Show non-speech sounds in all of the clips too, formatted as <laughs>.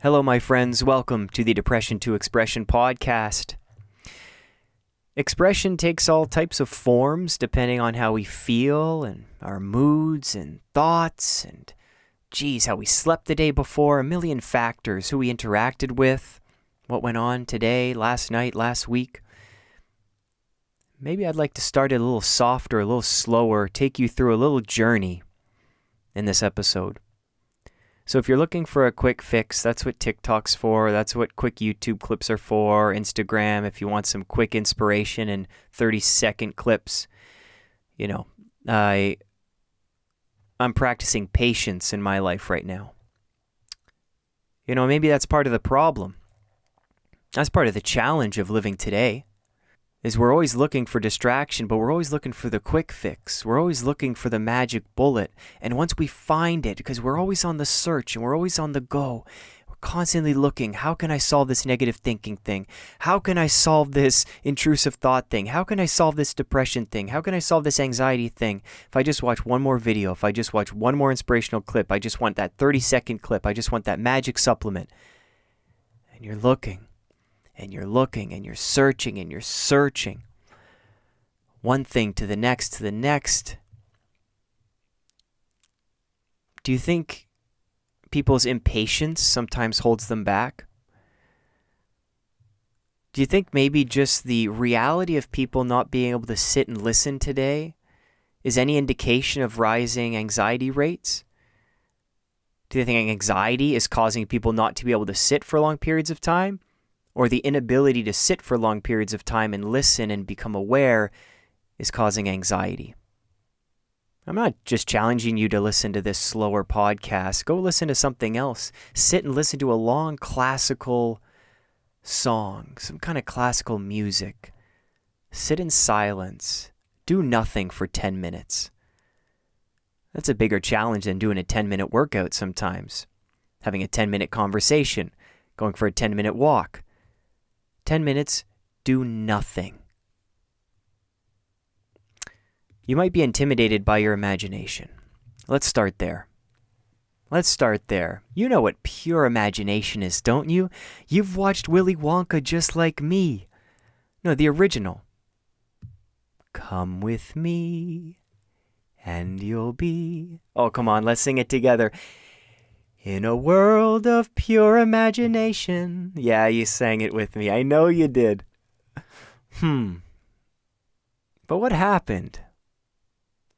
Hello, my friends. Welcome to the Depression to Expression podcast. Expression takes all types of forms depending on how we feel and our moods and thoughts and, geez, how we slept the day before, a million factors, who we interacted with, what went on today, last night, last week. Maybe I'd like to start it a little softer, a little slower, take you through a little journey in this episode. So if you're looking for a quick fix, that's what TikTok's for. That's what quick YouTube clips are for. Instagram, if you want some quick inspiration and 30 second clips, you know, I I'm practicing patience in my life right now. You know, maybe that's part of the problem. That's part of the challenge of living today is we're always looking for distraction, but we're always looking for the quick fix. We're always looking for the magic bullet. And once we find it, because we're always on the search and we're always on the go, we're constantly looking, how can I solve this negative thinking thing? How can I solve this intrusive thought thing? How can I solve this depression thing? How can I solve this anxiety thing? If I just watch one more video, if I just watch one more inspirational clip, I just want that 30 second clip, I just want that magic supplement. And you're looking and you're looking and you're searching and you're searching. One thing to the next to the next. Do you think people's impatience sometimes holds them back? Do you think maybe just the reality of people not being able to sit and listen today is any indication of rising anxiety rates? Do you think anxiety is causing people not to be able to sit for long periods of time? Or the inability to sit for long periods of time and listen and become aware is causing anxiety. I'm not just challenging you to listen to this slower podcast. Go listen to something else. Sit and listen to a long classical song, some kind of classical music. Sit in silence. Do nothing for 10 minutes. That's a bigger challenge than doing a 10 minute workout sometimes. Having a 10 minute conversation, going for a 10 minute walk, 10 minutes, do nothing. You might be intimidated by your imagination. Let's start there. Let's start there. You know what pure imagination is, don't you? You've watched Willy Wonka just like me. No, the original. Come with me, and you'll be. Oh, come on, let's sing it together. In a world of pure imagination. Yeah, you sang it with me. I know you did. Hmm. But what happened?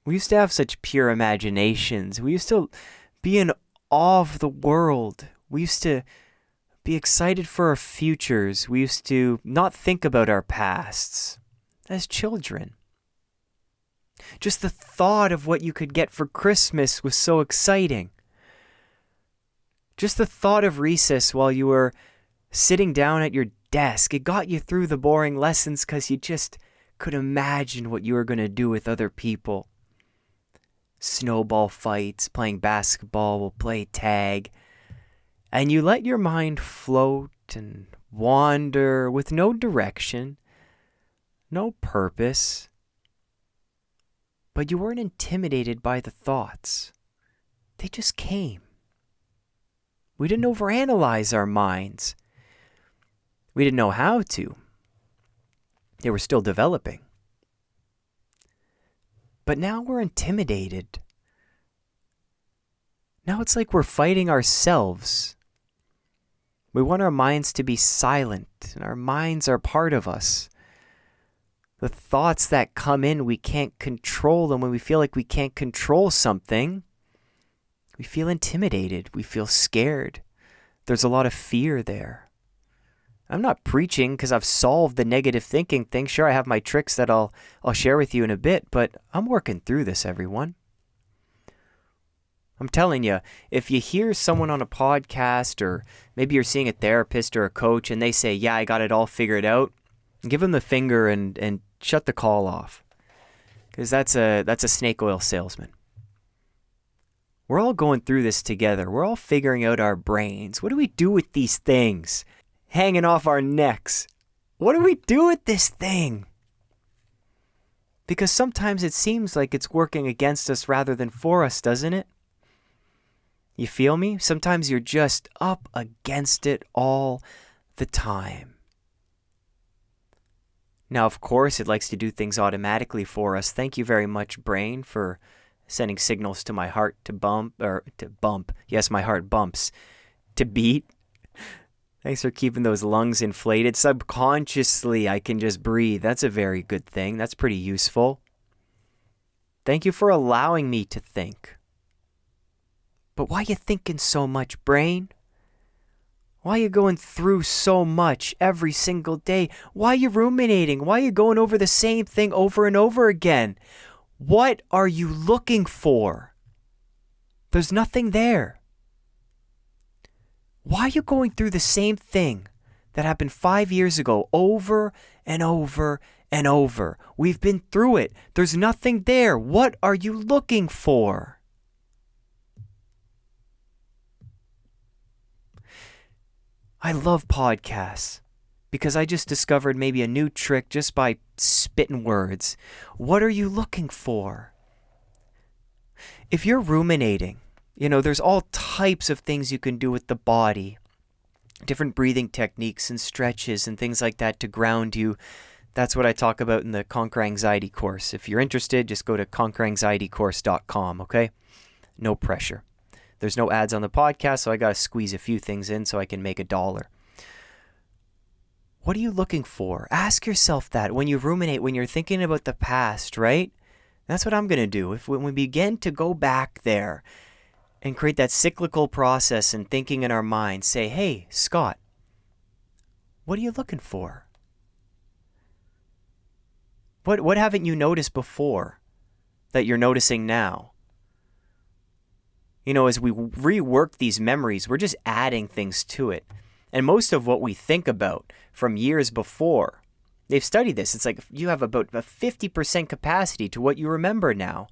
We used to have such pure imaginations. We used to be in awe of the world. We used to be excited for our futures. We used to not think about our pasts as children. Just the thought of what you could get for Christmas was so exciting. Just the thought of recess while you were sitting down at your desk, it got you through the boring lessons because you just could imagine what you were going to do with other people. Snowball fights, playing basketball, we'll play tag. And you let your mind float and wander with no direction, no purpose. But you weren't intimidated by the thoughts, they just came. We didn't overanalyze our minds. We didn't know how to. They were still developing. But now we're intimidated. Now it's like we're fighting ourselves. We want our minds to be silent, and our minds are part of us. The thoughts that come in, we can't control them when we feel like we can't control something. We feel intimidated. We feel scared. There's a lot of fear there. I'm not preaching because I've solved the negative thinking thing. Sure, I have my tricks that I'll I'll share with you in a bit, but I'm working through this, everyone. I'm telling you, if you hear someone on a podcast or maybe you're seeing a therapist or a coach and they say, "Yeah, I got it all figured out," give them the finger and and shut the call off. Cuz that's a that's a snake oil salesman. We're all going through this together. We're all figuring out our brains. What do we do with these things hanging off our necks? What do we do with this thing? Because sometimes it seems like it's working against us rather than for us, doesn't it? You feel me? Sometimes you're just up against it all the time. Now, of course, it likes to do things automatically for us. Thank you very much, brain, for sending signals to my heart to bump or to bump. Yes, my heart bumps to beat. Thanks for keeping those lungs inflated. Subconsciously, I can just breathe. That's a very good thing. That's pretty useful. Thank you for allowing me to think. But why you thinking so much, brain? Why you going through so much every single day? Why you ruminating? Why you going over the same thing over and over again? What are you looking for? There's nothing there. Why are you going through the same thing that happened five years ago over and over and over? We've been through it. There's nothing there. What are you looking for? I love podcasts because I just discovered maybe a new trick just by spitting words. What are you looking for? If you're ruminating, you know, there's all types of things you can do with the body, different breathing techniques and stretches and things like that to ground you. That's what I talk about in the Conquer Anxiety course. If you're interested, just go to conqueranxietycourse.com, okay? No pressure. There's no ads on the podcast, so I got to squeeze a few things in so I can make a dollar. What are you looking for? Ask yourself that when you ruminate, when you're thinking about the past, right? That's what I'm going to do. If when we begin to go back there and create that cyclical process and thinking in our mind, say, "Hey, Scott, what are you looking for? What what haven't you noticed before that you're noticing now?" You know, as we rework these memories, we're just adding things to it. And most of what we think about from years before, they've studied this. It's like you have about a 50% capacity to what you remember now.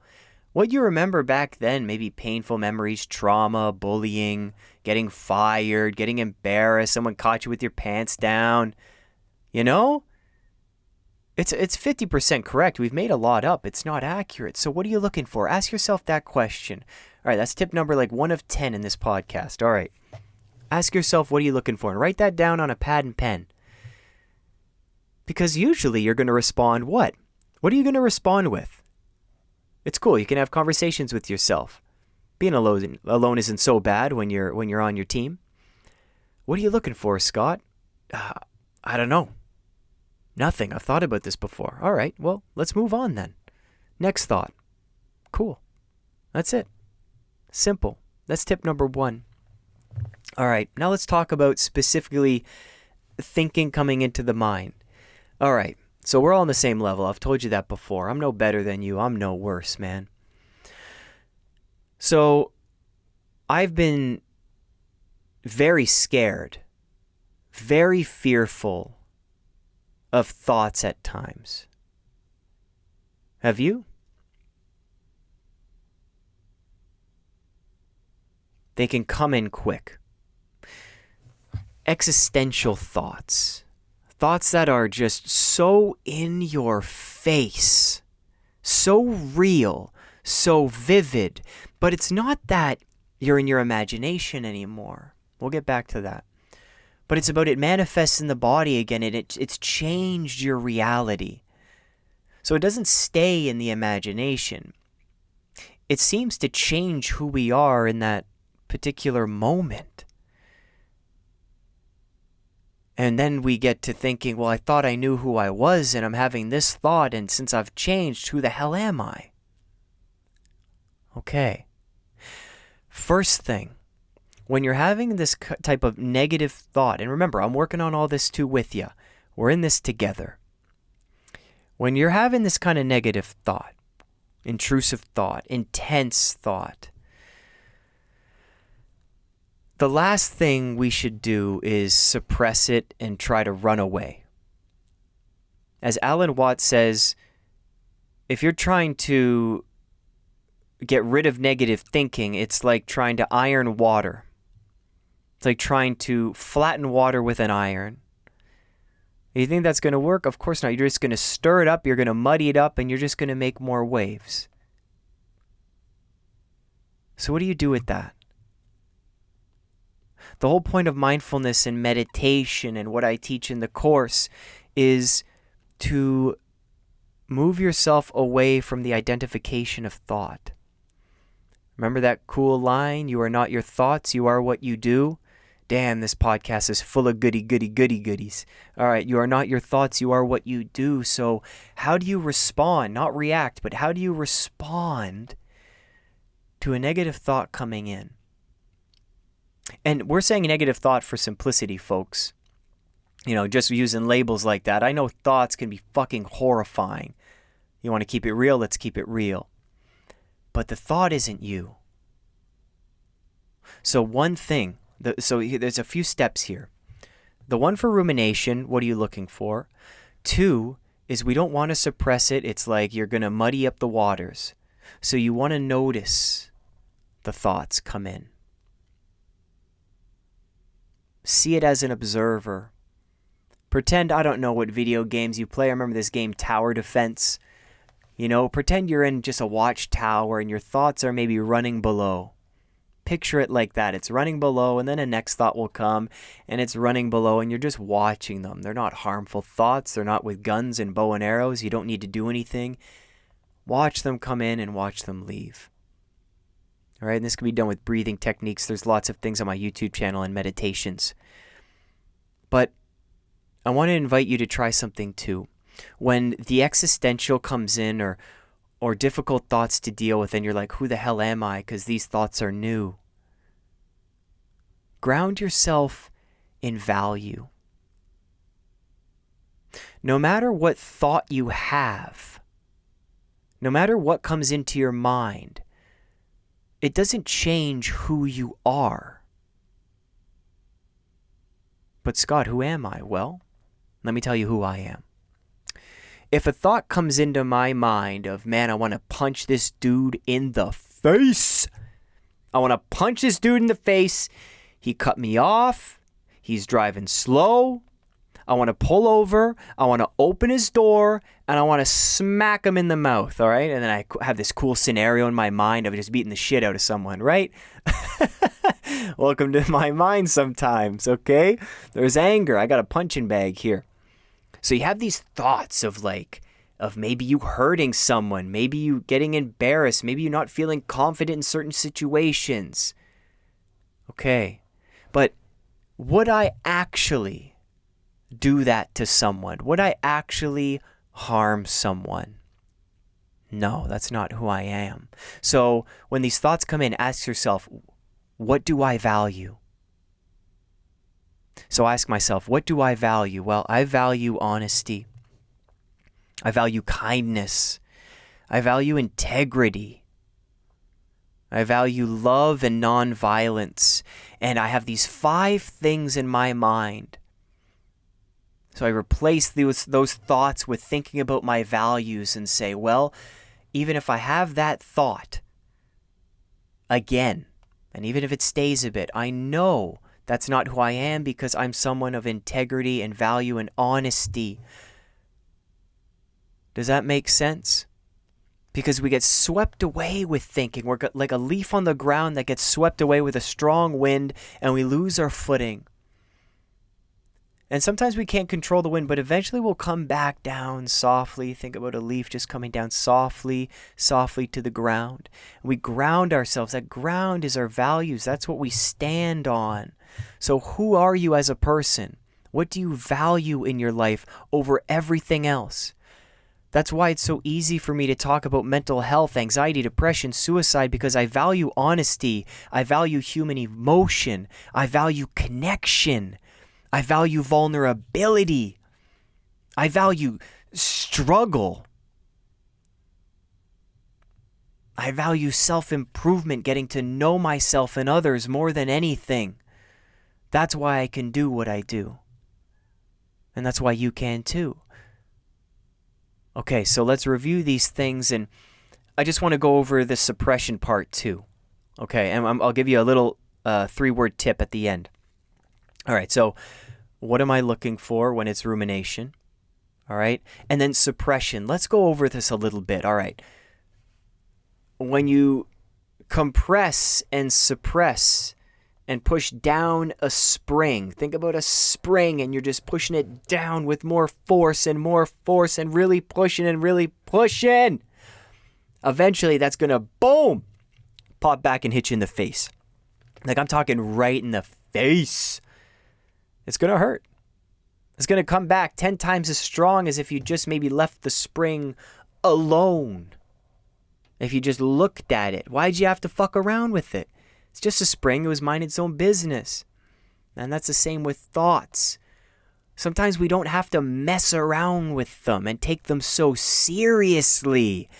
What you remember back then, maybe painful memories, trauma, bullying, getting fired, getting embarrassed, someone caught you with your pants down. You know? It's it's 50% correct. We've made a lot up. It's not accurate. So what are you looking for? Ask yourself that question. All right, that's tip number like 1 of 10 in this podcast. All right. Ask yourself what are you looking for and write that down on a pad and pen. Because usually you're going to respond what? What are you going to respond with? It's cool. You can have conversations with yourself. Being alone alone isn't so bad when you're when you're on your team. What are you looking for, Scott? Uh, I don't know. Nothing. I've thought about this before. All right. Well, let's move on then. Next thought. Cool. That's it. Simple. That's tip number 1. All right. Now let's talk about specifically thinking coming into the mind. All right. So we're all on the same level. I've told you that before. I'm no better than you. I'm no worse, man. So I've been very scared, very fearful of thoughts at times. Have you? They can come in quick. Existential thoughts. Thoughts that are just so in your face, so real, so vivid. But it's not that you're in your imagination anymore. We'll get back to that but it's about it manifests in the body again and it, it's changed your reality. So it doesn't stay in the imagination. It seems to change who we are in that particular moment. And then we get to thinking, well, I thought I knew who I was, and I'm having this thought, and since I've changed, who the hell am I? Okay. First thing, when you're having this type of negative thought, and remember, I'm working on all this too with you, we're in this together. When you're having this kind of negative thought, intrusive thought, intense thought, the last thing we should do is suppress it and try to run away. As Alan Watts says, if you're trying to get rid of negative thinking, it's like trying to iron water. It's like trying to flatten water with an iron. You think that's going to work? Of course not. You're just going to stir it up, you're going to muddy it up, and you're just going to make more waves. So, what do you do with that? The whole point of mindfulness and meditation and what I teach in the course is to move yourself away from the identification of thought. Remember that cool line? You are not your thoughts, you are what you do. Damn, this podcast is full of goody, goody, goody, goodies. All right, you are not your thoughts, you are what you do. So, how do you respond? Not react, but how do you respond to a negative thought coming in? And we're saying negative thought for simplicity, folks. You know, just using labels like that. I know thoughts can be fucking horrifying. You want to keep it real? Let's keep it real. But the thought isn't you. So, one thing the, so there's a few steps here. The one for rumination, what are you looking for? Two is we don't want to suppress it. It's like you're going to muddy up the waters. So you want to notice the thoughts come in. See it as an observer. Pretend I don't know what video games you play. I remember this game Tower Defense. You know, pretend you're in just a watchtower and your thoughts are maybe running below picture it like that. It's running below, and then a next thought will come, and it's running below, and you're just watching them. They're not harmful thoughts. They're not with guns and bow and arrows. You don't need to do anything. Watch them come in and watch them leave. All right, and this can be done with breathing techniques. There's lots of things on my YouTube channel and meditations. But I want to invite you to try something too. When the existential comes in, or or difficult thoughts to deal with, and you're like, who the hell am I? Because these thoughts are new. Ground yourself in value. No matter what thought you have, no matter what comes into your mind, it doesn't change who you are. But, Scott, who am I? Well, let me tell you who I am if a thought comes into my mind of, man, I want to punch this dude in the face, I want to punch this dude in the face. He cut me off. He's driving slow. I want to pull over. I want to open his door and I want to smack them in the mouth. All right. And then I have this cool scenario in my mind of just beating the shit out of someone, right? <laughs> Welcome to my mind sometimes. Okay. There's anger. I got a punching bag here. So you have these thoughts of like, of maybe you hurting someone, maybe you getting embarrassed, maybe you're not feeling confident in certain situations. Okay. But would I actually do that to someone? Would I actually harm someone? No, that's not who I am. So when these thoughts come in, ask yourself, what do I value? So I ask myself, what do I value? Well, I value honesty. I value kindness. I value integrity. I value love and nonviolence. And I have these five things in my mind. So I replace those, those thoughts with thinking about my values and say, well, even if I have that thought again, and even if it stays a bit, I know that's not who I am because I'm someone of integrity and value and honesty. Does that make sense? Because we get swept away with thinking. We're like a leaf on the ground that gets swept away with a strong wind and we lose our footing. And sometimes we can't control the wind, but eventually we'll come back down softly. Think about a leaf just coming down softly, softly to the ground. We ground ourselves. That ground is our values. That's what we stand on. So, who are you as a person? What do you value in your life over everything else? That's why it's so easy for me to talk about mental health, anxiety, depression, suicide, because I value honesty. I value human emotion. I value connection. I value vulnerability. I value struggle. I value self improvement, getting to know myself and others more than anything. That's why I can do what I do. And that's why you can too. Okay, so let's review these things, and I just want to go over the suppression part too. Okay, and I'll give you a little uh, three word tip at the end. All right, so what am I looking for when it's rumination? All right, and then suppression. Let's go over this a little bit. All right, when you compress and suppress and push down a spring. Think about a spring and you're just pushing it down with more force and more force and really pushing and really pushing. Eventually, that's going to boom, pop back and hit you in the face. Like I'm talking right in the face. It's going to hurt. It's going to come back 10 times as strong as if you just maybe left the spring alone. If you just looked at it, why'd you have to fuck around with it? It's just a spring, it was minding its own business. And that's the same with thoughts. Sometimes we don't have to mess around with them and take them so seriously.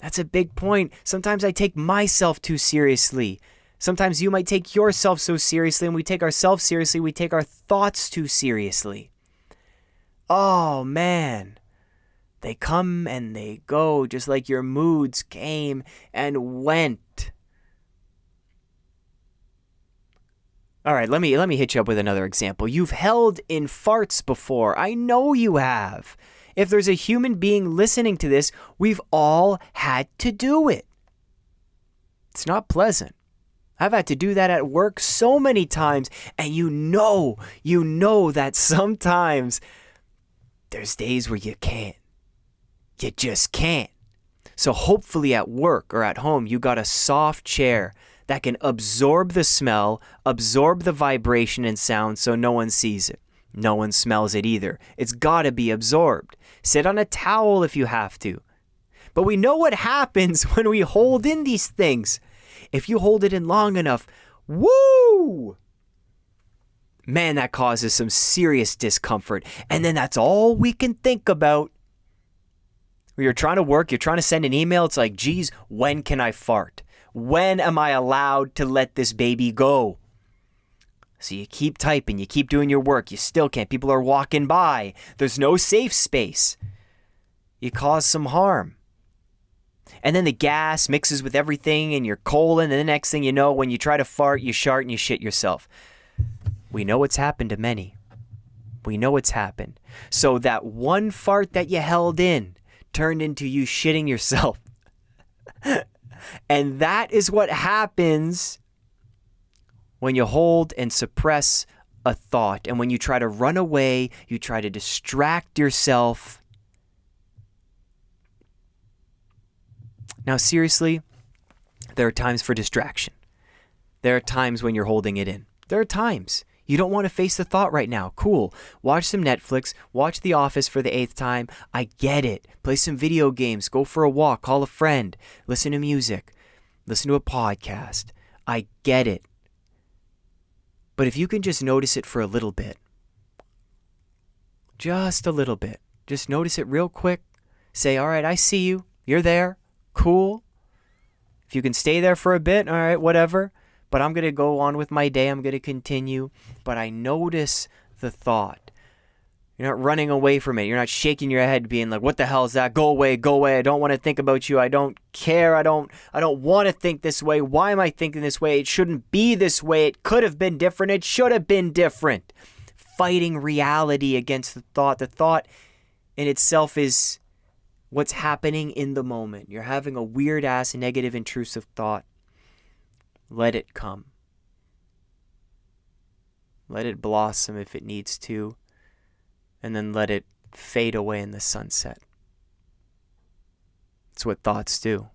That's a big point. Sometimes I take myself too seriously. Sometimes you might take yourself so seriously, and we take ourselves seriously, we take our thoughts too seriously. Oh, man. They come and they go, just like your moods came and went. All right, let me let me hit you up with another example. You've held in farts before. I know you have. If there's a human being listening to this, we've all had to do it. It's not pleasant. I've had to do that at work so many times, and you know, you know that sometimes there's days where you can't. You just can't. So hopefully at work or at home, you got a soft chair that can absorb the smell, absorb the vibration and sound so no one sees it. No one smells it either. It's got to be absorbed. Sit on a towel if you have to. But we know what <laughs> happens when we hold in these things. If you hold it in long enough, woo! Man, that causes some serious discomfort. And then that's all we can think about. You're trying to work, you're trying to send an email. It's like, geez, when can I fart? When am I allowed to let this baby go? So you keep typing, you keep doing your work, you still can't. People are walking by. There's no safe space. You cause some harm. And then the gas mixes with everything in your colon, and the next thing you know, when you try to fart, you shart and you shit yourself. We know what's happened to many. We know what's happened. So that one fart that you held in turned into you shitting yourself. <laughs> And that is what happens when you hold and suppress a thought. And when you try to run away, you try to distract yourself. Now, seriously, there are times for distraction. There are times when you're holding it in. There are times. You don't want to face the thought right now. Cool. Watch some Netflix. Watch The Office for the eighth time. I get it. Play some video games. Go for a walk. Call a friend. Listen to music. Listen to a podcast. I get it. But if you can just notice it for a little bit, just a little bit, just notice it real quick. Say, all right, I see you. You're there. Cool. If you can stay there for a bit, all right, whatever but I'm going to go on with my day. I'm going to continue. But I notice the thought. You're not running away from it. You're not shaking your head being like, "What the hell is that? Go away, go away. I don't want to think about you. I don't care. I don't I don't want to think this way. Why am I thinking this way? It shouldn't be this way. It could have been different. It should have been different." Fighting reality against the thought. The thought in itself is what's happening in the moment. You're having a weird ass negative intrusive thought. Let it come. Let it blossom if it needs to, and then let it fade away in the sunset. It's what thoughts do.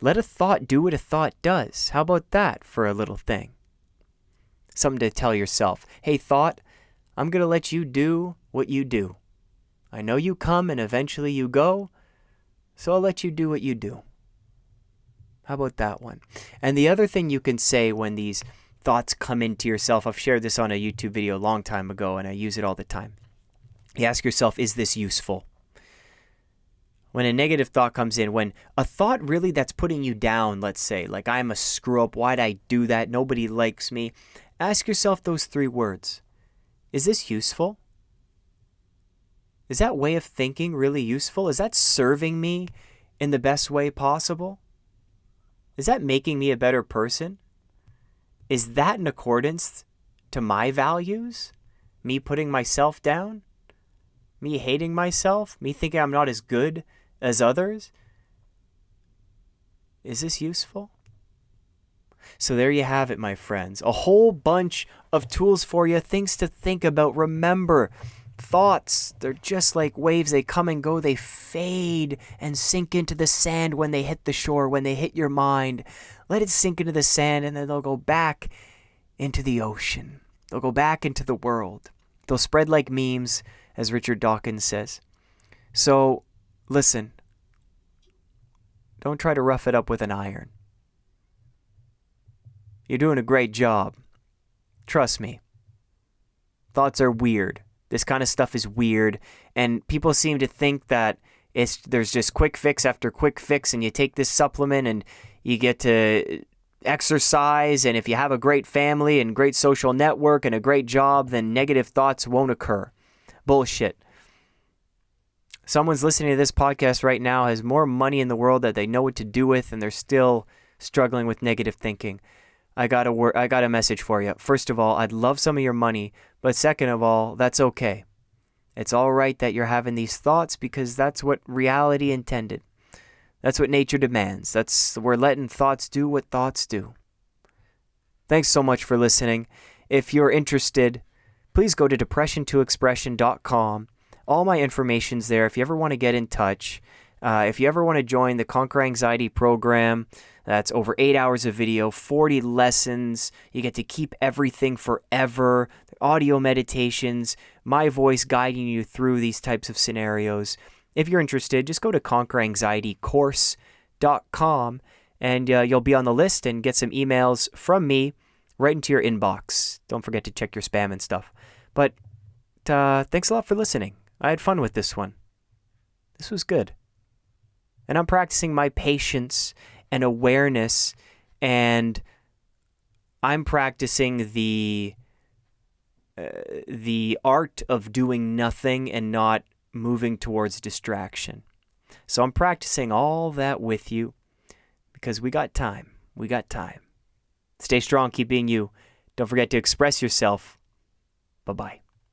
Let a thought do what a thought does. How about that for a little thing? Something to tell yourself hey, thought, I'm going to let you do what you do. I know you come and eventually you go, so I'll let you do what you do. How about that one? And the other thing you can say when these thoughts come into yourself, I've shared this on a YouTube video a long time ago and I use it all the time. You ask yourself, is this useful? When a negative thought comes in, when a thought really that's putting you down, let's say, like I'm a screw up, why'd I do that? Nobody likes me. Ask yourself those three words Is this useful? Is that way of thinking really useful? Is that serving me in the best way possible? Is that making me a better person? Is that in accordance to my values? Me putting myself down? Me hating myself? Me thinking I'm not as good as others? Is this useful? So there you have it, my friends. A whole bunch of tools for you, things to think about. Remember, thoughts, they're just like waves. They come and go, they fade and sink into the sand when they hit the shore, when they hit your mind. Let it sink into the sand and then they'll go back into the ocean. They'll go back into the world. They'll spread like memes, as Richard Dawkins says. So, listen, don't try to rough it up with an iron. You're doing a great job. Trust me. Thoughts are weird. This kind of stuff is weird, and people seem to think that it's there's just quick fix after quick fix, and you take this supplement and you get to exercise, and if you have a great family and great social network and a great job, then negative thoughts won't occur. Bullshit. Someone's listening to this podcast right now has more money in the world that they know what to do with, and they're still struggling with negative thinking. I got a wor- I got a message for you. First of all, I'd love some of your money, but second of all, that's okay. It's all right that you're having these thoughts because that's what reality intended. That's what nature demands. That's we're letting thoughts do what thoughts do. Thanks so much for listening. If you're interested, please go to depression2expression.com. All my information's there. If you ever want to get in touch, uh, if you ever want to join the Conquer Anxiety program, that's over eight hours of video, 40 lessons. You get to keep everything forever. Audio meditations, my voice guiding you through these types of scenarios. If you're interested, just go to conqueranxietycourse.com and uh, you'll be on the list and get some emails from me right into your inbox. Don't forget to check your spam and stuff. But uh, thanks a lot for listening. I had fun with this one. This was good. And I'm practicing my patience and awareness, and I'm practicing the uh, the art of doing nothing and not moving towards distraction. So I'm practicing all that with you because we got time. We got time. Stay strong, keep being you. Don't forget to express yourself. Bye bye.